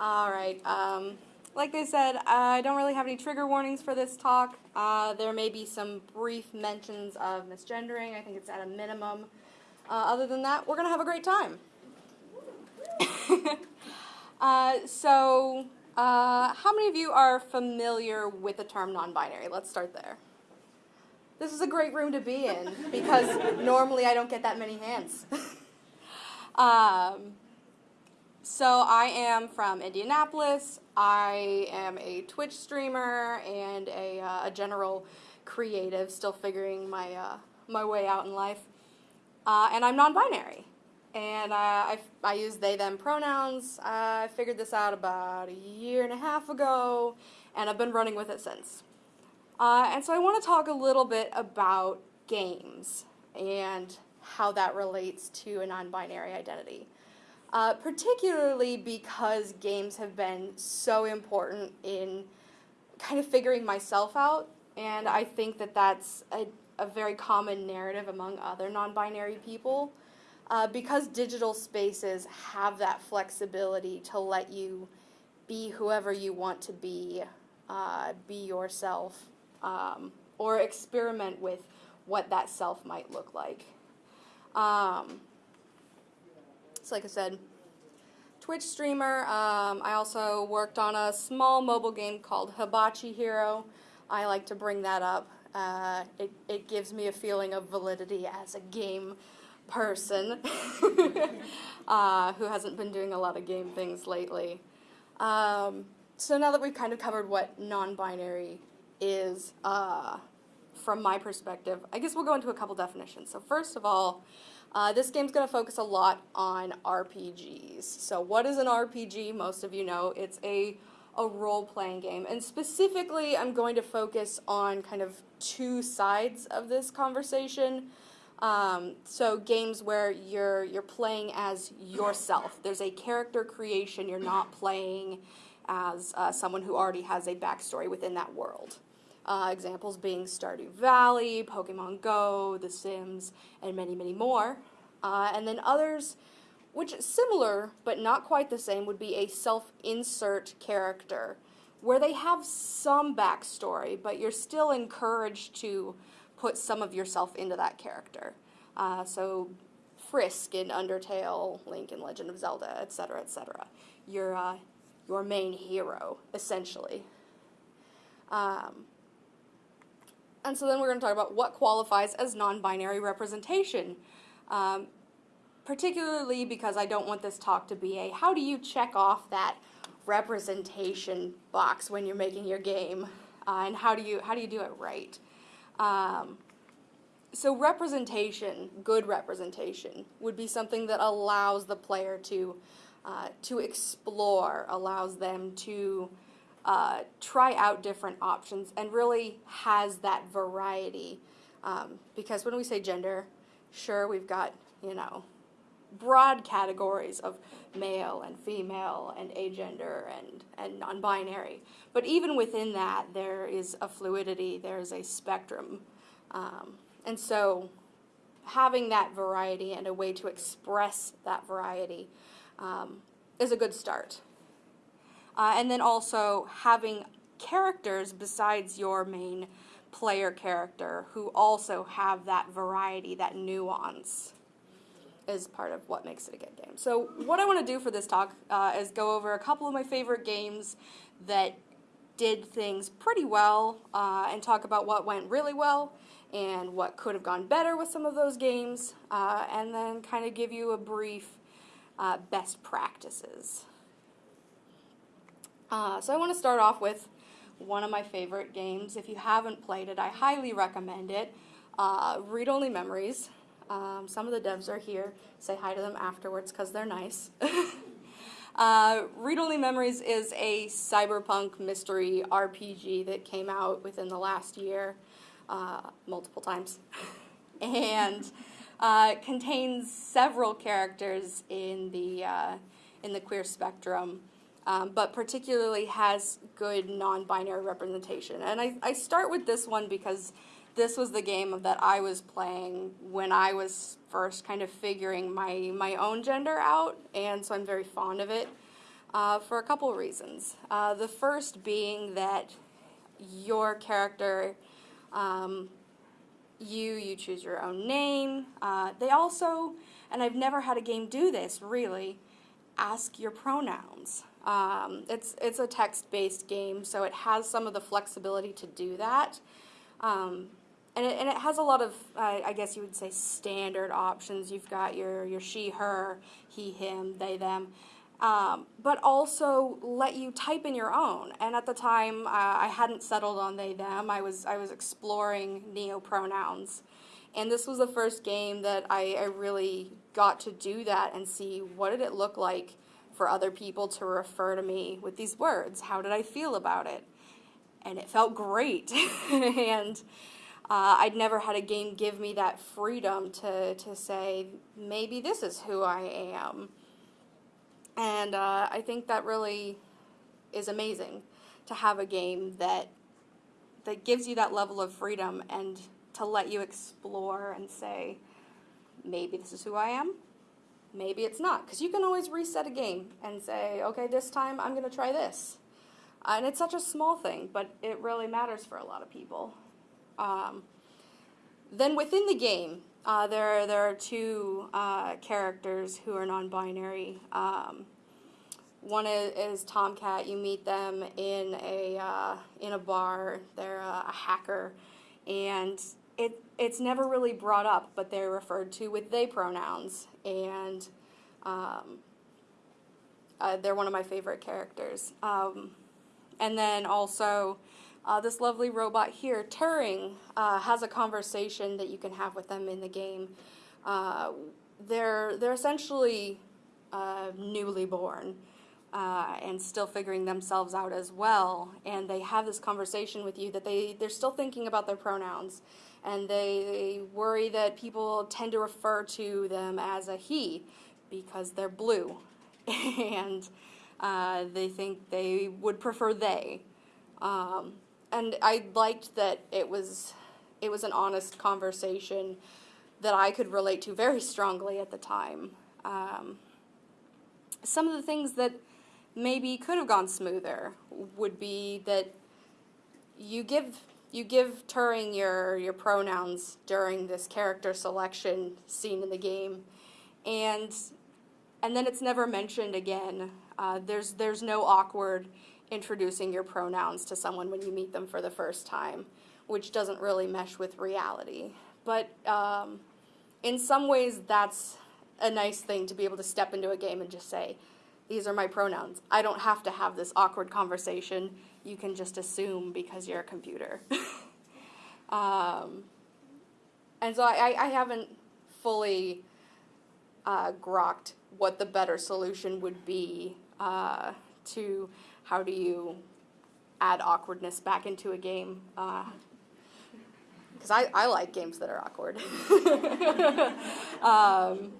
All right. Um, like they said, I don't really have any trigger warnings for this talk. Uh, there may be some brief mentions of misgendering. I think it's at a minimum. Uh, other than that, we're going to have a great time. uh, so, uh, how many of you are familiar with the term non binary? Let's start there. This is a great room to be in because normally I don't get that many hands. um, so I am from Indianapolis. I am a Twitch streamer and a, uh, a general creative, still figuring my uh, my way out in life. Uh, and I'm non-binary, and uh, I I use they them pronouns. I figured this out about a year and a half ago, and I've been running with it since. Uh, and so I want to talk a little bit about games and how that relates to a non-binary identity uh, particularly because games have been so important in kind of figuring myself out. And I think that that's a, a very common narrative among other non binary people. Uh, because digital spaces have that flexibility to let you be whoever you want to be, uh, be yourself, um, or experiment with what that self might look like. Um, like I said, Twitch streamer. Um, I also worked on a small mobile game called Hibachi Hero. I like to bring that up. Uh, it, it gives me a feeling of validity as a game person uh, who hasn't been doing a lot of game things lately. Um, so now that we've kind of covered what non-binary is uh, from my perspective, I guess we'll go into a couple definitions. So first of all, uh, this game's going to focus a lot on RPGs. So what is an RPG? Most of you know it's a, a role-playing game. And specifically, I'm going to focus on kind of two sides of this conversation. Um, so games where you're you're playing as yourself. There's a character creation. You're not playing as uh, someone who already has a backstory within that world. Uh, examples being Stardew Valley, Pokemon Go, The Sims, and many, many more. Uh, and then others, which similar but not quite the same, would be a self-insert character, where they have some backstory, but you're still encouraged to put some of yourself into that character. Uh, so Frisk in Undertale, Link in Legend of Zelda, etc., etc. You're uh, your main hero, essentially. Um, and so then we're going to talk about what qualifies as non-binary representation. Um, particularly because I don't want this talk to be a how do you check off that representation box when you're making your game uh, and how do you how do you do it right um, so representation good representation would be something that allows the player to uh, to explore allows them to uh, try out different options and really has that variety. Um, because when we say gender, sure, we've got, you know, broad categories of male and female and agender and, and non binary. But even within that, there is a fluidity, there's a spectrum. Um, and so having that variety and a way to express that variety um, is a good start. Uh, and then also having characters besides your main player character who also have that variety, that nuance is part of what makes it a good game. So what I want to do for this talk uh, is go over a couple of my favorite games that did things pretty well uh, and talk about what went really well and what could have gone better with some of those games uh, and then kind of give you a brief uh, best practices. Uh, so I want to start off with one of my favorite games. If you haven't played it, I highly recommend it. Uh, Read Only Memories. Um, some of the devs are here. Say hi to them afterwards because they're nice. uh, Read Only Memories is a cyberpunk mystery RPG that came out within the last year uh, multiple times. and uh, contains several characters in the, uh, in the queer spectrum um, but particularly has good non-binary representation. And I, I start with this one because this was the game that I was playing when I was first kind of figuring my, my own gender out, and so I'm very fond of it. uh, for a couple reasons. Uh, the first being that your character, um, you you choose your own name. Uh, they also, and I've never had a game do this really, ask your pronouns. Um, it's it's a text-based game, so it has some of the flexibility to do that. Um, and it, and it has a lot of, I guess you would say, standard options. You've got your, your she, her, he, him, they, them, um, but also let you type in your own. And at the time, uh, I hadn't settled on they, them. I was, I was exploring neo pronouns. And this was the first game that I, I really got to do that and see what did it look like for other people to refer to me with these words. How did I feel about it? And it felt great. and uh, I'd never had a game give me that freedom to, to say, maybe this is who I am. And uh, I think that really is amazing to have a game that that gives you that level of freedom and to let you explore and say, maybe this is who I am, maybe it's not. Because you can always reset a game and say, okay, this time I'm going to try this. Uh, and it's such a small thing, but it really matters for a lot of people. Um, then within the game, uh, there, there are two uh, characters who are non-binary. Um, one is, is, Tomcat. You meet them in a uh, in a bar. They're a, a, hacker, and it it's never really brought up, but they're referred to with they pronouns, and um, uh, they're one of my favorite characters. Um, and then also uh, this lovely robot here, Turing, uh, has a conversation that you can have with them in the game. Uh, they're, they're essentially uh, newly born uh, and still figuring themselves out as well. And they have this conversation with you that they, they're still thinking about their pronouns. And they worry that people tend to refer to them as a he because they're blue. and uh, they think they would prefer they. Um, and I liked that it was it was an honest conversation that I could relate to very strongly at the time. Um, some of the things that maybe could have gone smoother would be that you give you give Turing your your pronouns during this character selection scene in the game, and and then it's never mentioned again. Uh, there's there's no awkward introducing your pronouns to someone when you meet them for the first time, which doesn't really mesh with reality. But um, in some ways, that's a nice thing to be able to step into a game and just say, these are my pronouns. I don't have to have this awkward conversation. You can just assume because you're a computer. um, and so I, I haven't fully uh, grokked what the better solution would be uh, to how do you add awkwardness back into a game? Because uh, I, I like games that are awkward. um,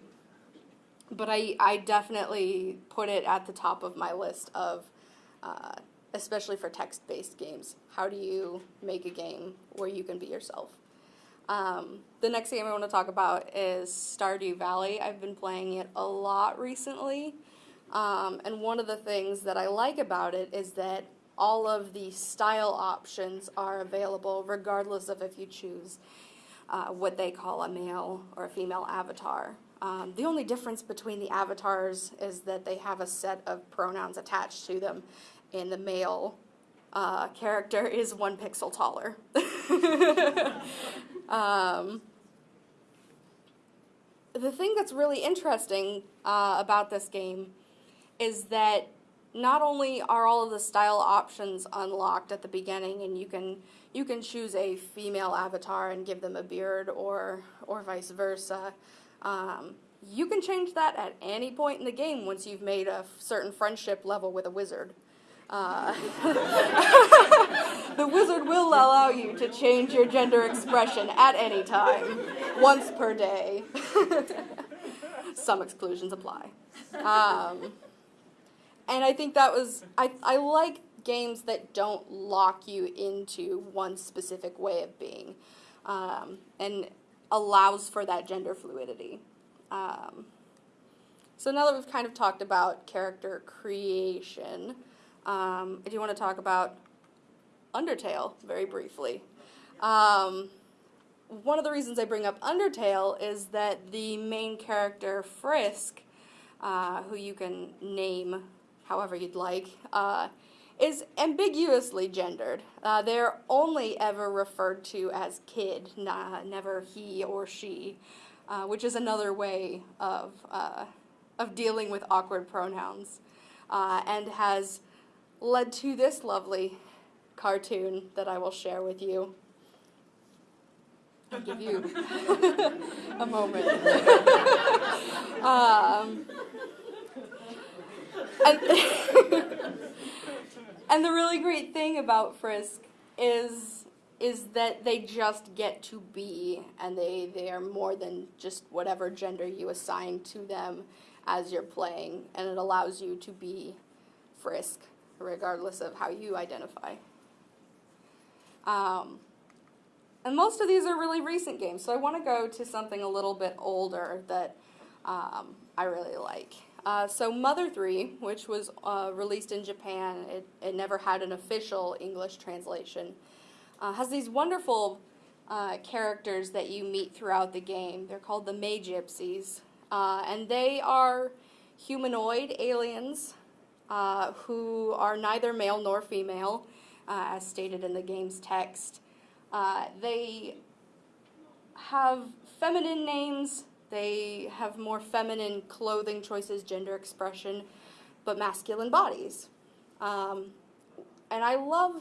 but I, I definitely put it at the top of my list of, uh, especially for text-based games, how do you make a game where you can be yourself? Um, the next game I want to talk about is Stardew Valley. I've been playing it a lot recently. Um, and one of the things that I like about it is that all of the style options are available regardless of if you choose uh, what they call a male or a female avatar. Um, the only difference between the avatars is that they have a set of pronouns attached to them, and the male uh, character is one pixel taller. um, the thing that's really interesting uh, about this game is that not only are all of the style options unlocked at the beginning and you can you can choose a female avatar and give them a beard or or vice versa um, you can change that at any point in the game once you've made a certain friendship level with a wizard uh, the wizard will allow you to change your gender expression at any time once per day some exclusions apply um, and I think that was, I, I like games that don't lock you into one specific way of being um, and allows for that gender fluidity. Um, so now that we've kind of talked about character creation, um, I do want to talk about Undertale very briefly. Um, one of the reasons I bring up Undertale is that the main character, Frisk, uh, who you can name however you'd like, uh, is ambiguously gendered. Uh, they're only ever referred to as kid, nah, never he or she, uh, which is another way of, uh, of dealing with awkward pronouns, uh, and has led to this lovely cartoon that I will share with you. I'll give you a moment. um, and, and the really great thing about Frisk is is that they just get to be and they, they are more than just whatever gender you assign to them as you're playing and it allows you to be Frisk regardless of how you identify. Um, and most of these are really recent games, so I want to go to something a little bit older that um, I really like. Uh, so Mother 3, which was uh, released in Japan, it, it never had an official English translation, uh, has these wonderful uh, characters that you meet throughout the game. They're called the Magypsies, uh, and they are humanoid aliens uh, who are neither male nor female, as stated in the game's text. they have feminine names they have more feminine clothing choices, gender expression, but masculine bodies. Um, and I love,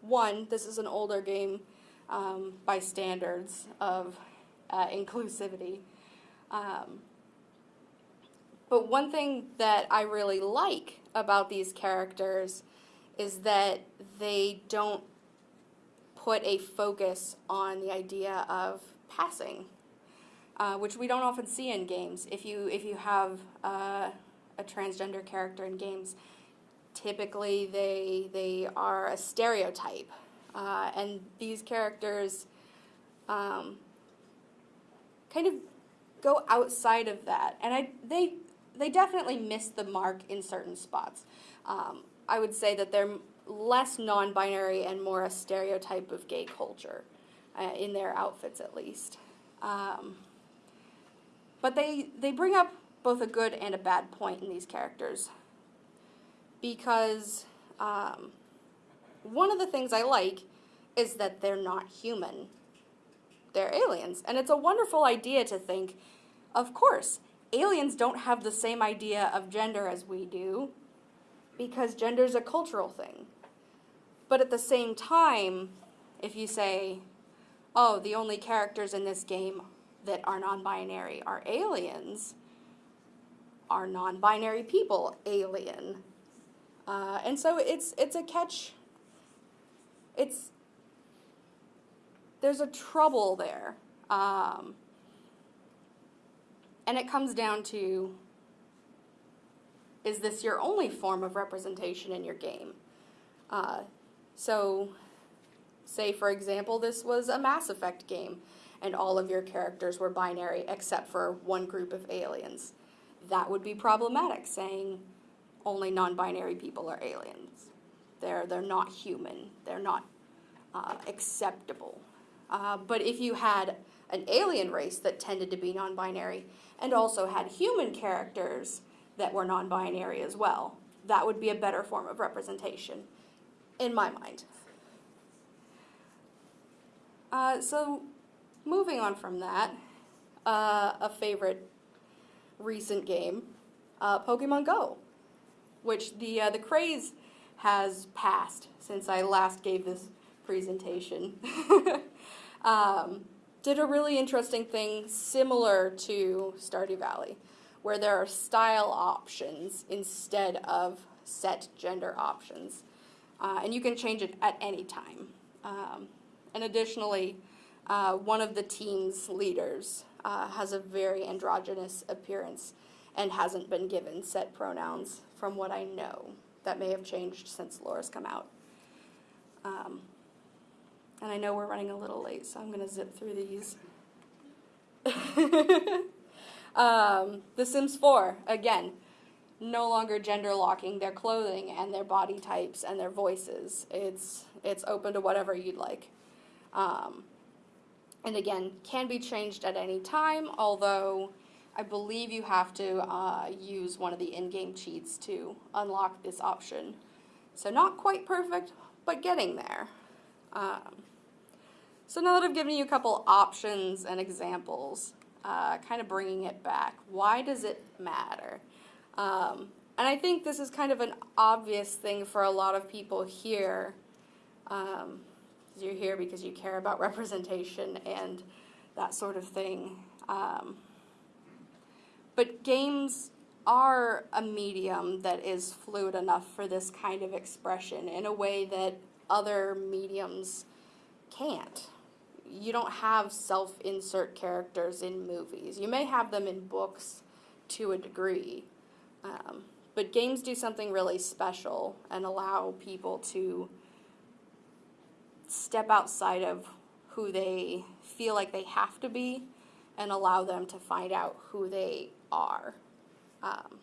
one, this is an older game um, by standards of uh, inclusivity. Um, but one thing that I really like about these characters is that they don't put a focus on the idea of passing uh, which we don't often see in games. If you if you have uh, a transgender character in games, typically they they are a stereotype, uh, and these characters um, kind of go outside of that, and I they they definitely miss the mark in certain spots. Um, I would say that they're less non-binary and more a stereotype of gay culture uh, in their outfits, at least. Um, but they, they bring up both a good and a bad point in these characters. Because um, one of the things I like is that they're not human. They're aliens. And it's a wonderful idea to think, of course, aliens don't have the same idea of gender as we do, because gender is a cultural thing. But at the same time, if you say, oh, the only characters in this game that are non-binary are aliens are non-binary people alien uh, and so it's it's a catch it's there's a trouble there um, and it comes down to is this your only form of representation in your game uh, so say for example this was a mass effect game and all of your characters were binary except for one group of aliens. That would be problematic, saying only non-binary people are aliens. They're, they're not human. They're not uh, acceptable. Uh, but if you had an alien race that tended to be non-binary and also had human characters that were non-binary as well, that would be a better form of representation, in my mind. Uh, so Moving on from that, uh, a favorite recent game, uh, Pokemon Go, which the uh, the craze has passed since I last gave this presentation. um, did a really interesting thing similar to Stardew Valley, where there are style options instead of set gender options, uh, and you can change it at any time. Um, and additionally, uh, one of the team's leaders uh, has a very androgynous appearance and hasn't been given set pronouns from what I know. That may have changed since Laura's come out. Um, and I know we're running a little late, so I'm going to zip through these. um, The Sims 4, again, no longer gender locking their clothing and their body types and their voices. It's it's open to whatever you'd like. Um, and again, can be changed at any time, although I believe you have to uh, use one of the in-game cheats to unlock this option. So not quite perfect, but getting there. Um, so now that I've given you a couple options and examples, uh, kind of bringing it back, why does it matter? Um, and I think this is kind of an obvious thing for a lot of people here. Um, you're here because you care about representation and that sort of thing. Um, but games are a medium that is fluid enough for this kind of expression in a way that other mediums can't. You don't have self insert characters in movies. You may have them in books to a degree, um, but games do something really special and allow people to step outside of who they feel like they have to be and allow them to find out who they are. Um,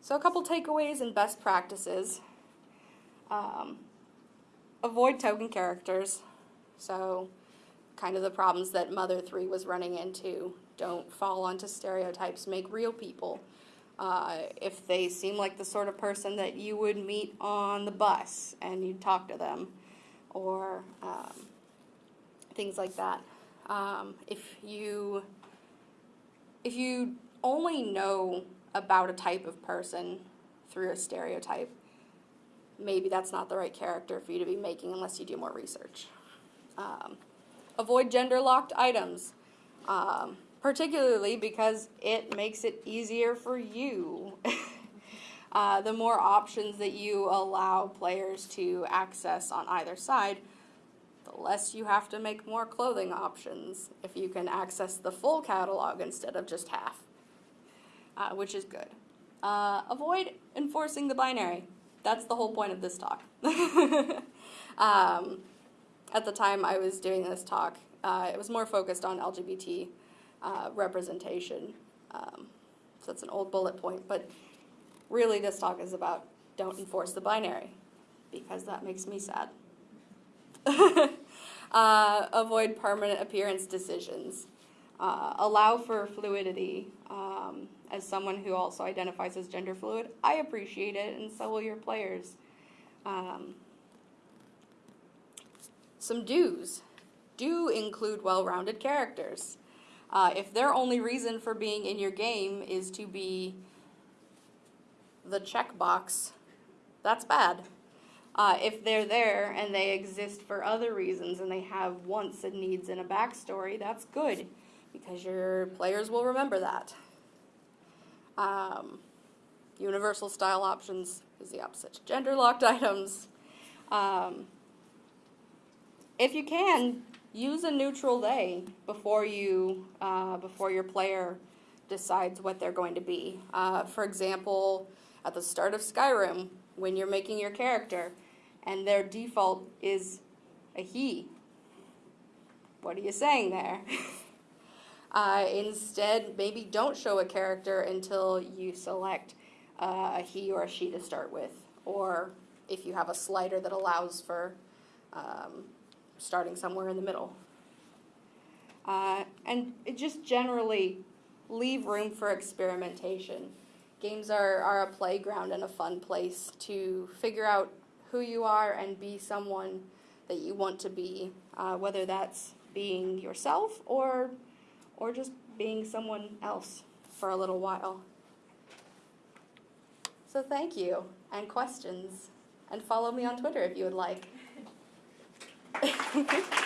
so, a couple takeaways and best practices. Um, avoid token characters. So, kind of the problems that Mother 3 was running into. Don't fall onto stereotypes, make real people. Uh, if they seem like the sort of person that you would meet on the bus and you'd talk to them, or um, things like that. Um, if you if you only know about a type of person through a stereotype, maybe that's not the right character for you to be making unless you do more research. Um, avoid gender locked items, um, particularly because it makes it easier for you. uh, the more options that you allow players to access on either side, the less you have to make more clothing options if you can access the full catalog instead of just half, uh, which is good. Uh, avoid enforcing the binary. That's the whole point of this talk. um, at the time I was doing this talk, uh, it was more focused on LGBT uh, representation. Um, so it's an old bullet point, but really this talk is about don't enforce the binary because that makes me sad. uh, avoid permanent appearance decisions. Uh, allow for fluidity. Um, as someone who also identifies as gender fluid, I appreciate it, and so will your players. Um, some do's. Do include well rounded characters. Uh, if their only reason for being in your game is to be the checkbox, that's bad. Uh, if they're there and they exist for other reasons and they have wants and needs and a backstory, that's good because your players will remember that. Um, universal style options is the opposite. Gender locked items. Um, if you can, use a neutral they before you uh, before your player decides what they're going to be. Uh, for example, at the start of Skyrim, when you're making your character, and their default is a he. What are you saying there? uh, instead, maybe don't show a character until you select uh, a he or a she to start with, or if you have a slider that allows for um, starting somewhere in the middle. Uh, and it just generally leave room for experimentation. Games are, are a playground and a fun place to figure out who you are and be someone that you want to be, uh, whether that's being yourself or, or just being someone else for a little while. So thank you, and questions, and follow me on Twitter if you would like. okay